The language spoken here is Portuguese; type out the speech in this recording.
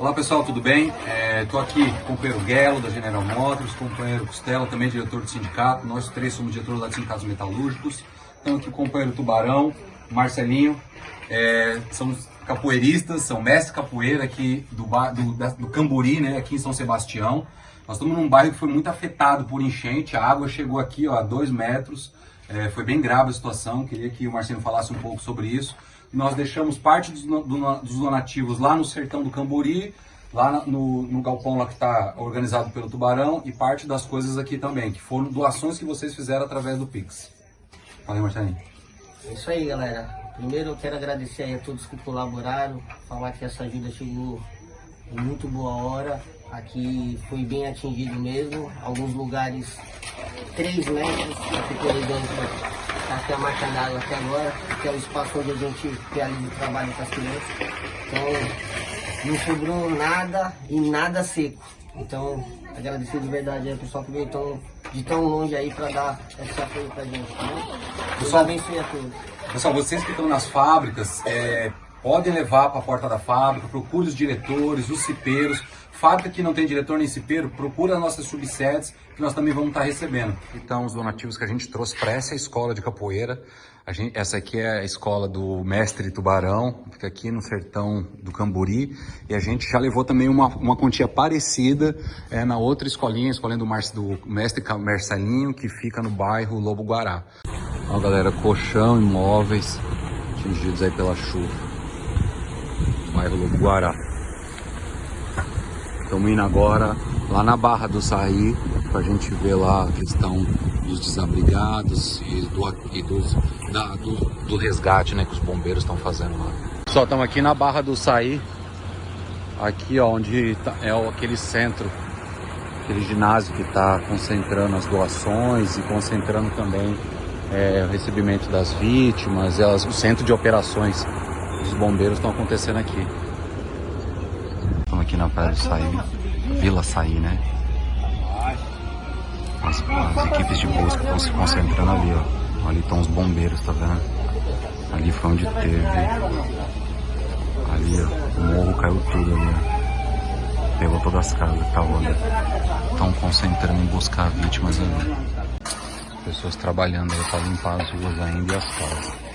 Olá pessoal, tudo bem? Estou aqui com o companheiro Guelo da General Motors, companheiro Costela, também diretor do sindicato. Nós três somos diretores lá de sindicatos metalúrgicos. Estamos aqui com o companheiro Tubarão, Marcelinho. É, somos capoeiristas, são mestres capoeira aqui do, do, do Camburi, né, aqui em São Sebastião. Nós estamos num bairro que foi muito afetado por enchente, a água chegou aqui ó, a dois metros, é, foi bem grave a situação, queria que o Marcelo falasse um pouco sobre isso. Nós deixamos parte dos, dos donativos lá no sertão do Camburi, lá no, no galpão lá que está organizado pelo Tubarão e parte das coisas aqui também, que foram doações que vocês fizeram através do Pix. Aí, Marcelinho. É isso aí, galera. Primeiro eu quero agradecer a todos que colaboraram, falar que essa ajuda chegou em muito boa hora. Aqui foi bem atingido mesmo, alguns lugares 3 metros, aqui por aqui a marca d'água até agora, que é o espaço onde a gente realiza o trabalho com as crianças. Então, não sobrou nada e nada seco. Então, agradecer de verdade ao pessoal que veio tão, de tão longe aí para dar esse apoio pra gente. Né? Pessoal, abençoe a todos. Pessoal, vocês que estão nas fábricas, é, podem levar para a porta da fábrica, procure os diretores, os cipeiros. Fábrica que não tem diretor nem cipeiro, procura as nossas subsedes que nós também vamos estar recebendo. Então, os donativos que a gente trouxe para essa escola de capoeira, gente, essa aqui é a escola do mestre Tubarão, fica aqui no sertão do Camburi, e a gente já levou também uma, uma quantia parecida é, na outra escolinha, a escolinha do, do mestre Marcelinho, que fica no bairro Lobo Guará. Ó, galera, colchão, imóveis atingidos aí pela chuva bairro Lobo Guará. Estamos indo agora lá na Barra do Saí para a gente ver lá a questão dos desabrigados e do, e dos, da, do, do, resgate né, que os bombeiros estão fazendo lá. Pessoal, estamos aqui na Barra do Saí, aqui ó, onde tá, é aquele centro, aquele ginásio que está concentrando as doações e concentrando também é, o recebimento das vítimas, elas, o centro de operações os bombeiros estão acontecendo aqui. Estamos aqui na Praia do Saí, Vila Saí, né? As, as, equipes de busca estão se concentrando ali, ó. Ali estão os bombeiros, tá vendo? Ali foi onde teve. Ali, ó, o morro caiu tudo ali, ó. Pegou todas as casas que estavam ali. Estão concentrando em buscar vítimas ali. Pessoas trabalhando aí para limpar as ruas ainda e as casas.